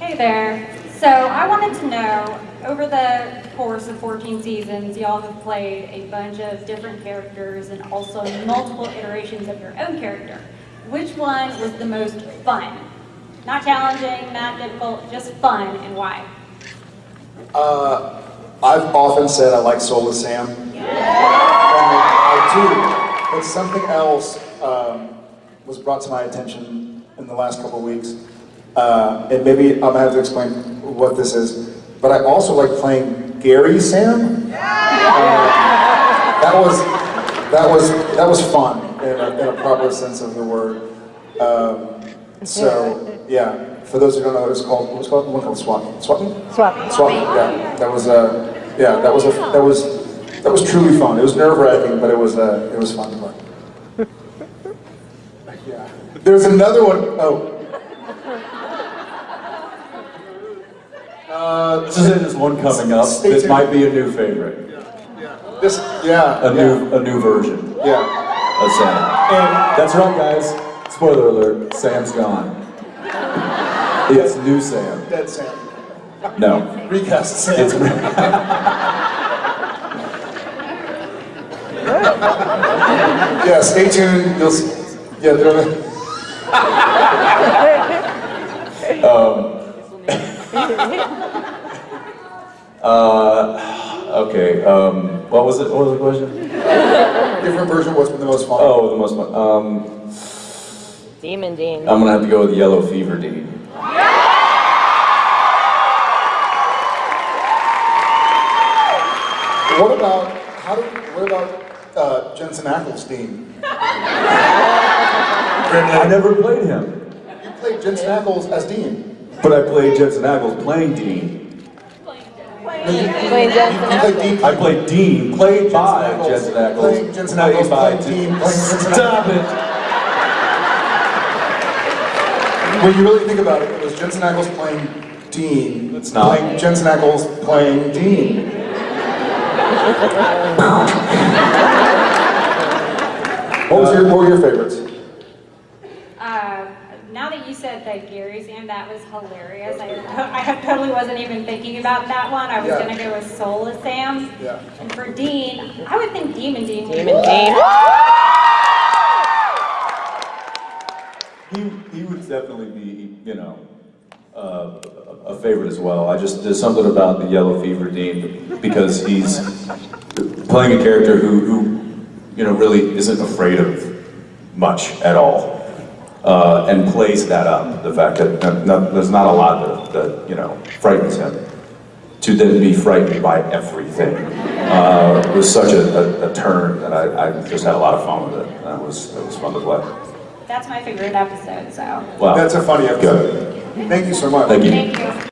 Hey there. So I wanted to know, over the course of 14 seasons, y'all have played a bunch of different characters and also multiple iterations of your own character. Which one was the most fun? Not challenging, not difficult, just fun, and why? Uh, I've often said I like Soulless Sam. And I do, but something else um, was brought to my attention in the last couple of weeks. Uh, and maybe I'm gonna have to explain what this is. But I also like playing Gary Sam. Uh, that was that was that was fun in a, in a proper sense of the word. Um, so yeah, for those who don't know, it was called what was called one called Swap Swap Swap. Swap. Yeah, that was uh, yeah, that was a, that was that was truly fun. It was nerve wracking, but it was uh, it was fun to play. yeah. There's another one. Oh. Uh, This is there's one coming up. This might be a new favorite. this, yeah, A yeah, new a new version yeah. of Sam. And That's right, guys. Spoiler alert: Sam's gone. It's new Sam. Dead Sam. No, Recast Sam. it's yeah, stay tuned. You'll see. Yeah, they're, uh, okay. Um, what was it? What was the question? different version. What's been the most fun? Oh, the most fun. Um, Demon Dean. I'm gonna have to go with Yellow Fever Dean. What about how do? What about uh, Jensen Ackles, Dean? I never played him, You played Jensen Ackles as Dean. But I played Jensen Ackles playing Dean. No, you, Playing Jensen played Dean. I played Dean, played by Jensen Ackles. Playing Jensen Ackles, by playing Dean, Stop it! When you really think about it, it was Jensen Ackles playing Dean. It's not. Playing Jensen Ackles playing Dean. what was your what were your favorites? Uh, now that you said that Gary Sam, that was hilarious. I, I totally wasn't even thinking about that one. I was Yeah. going to go with Soulless Sam. Yeah. And for Dean, I would think Demon Dean. Demon Dean. He, he would definitely be, you know, uh, a favorite as well. I just, there's something about the Yellow Fever Dean because he's playing a character who, who, you know, really isn't afraid of much at all. Uh, and plays that up, the fact that no, no, there's not a lot that, that, you know, frightens him. To then be frightened by everything uh, was such a, a, a turn that I, I just had a lot of fun with it. That was, it was fun to play. That's my favorite episode, so Wow. That's a funny episode. Thank you so much. Thank you. thank you.